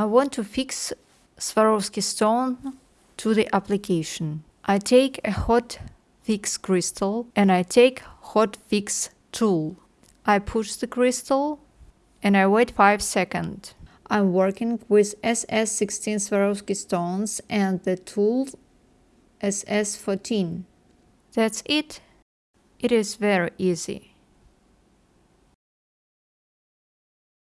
I want to fix Swarovski stone to the application. I take a hot fix crystal and I take hot fix tool. I push the crystal and I wait 5 seconds. I'm working with SS16 Swarovski stones and the tool SS14. That's it. It is very easy.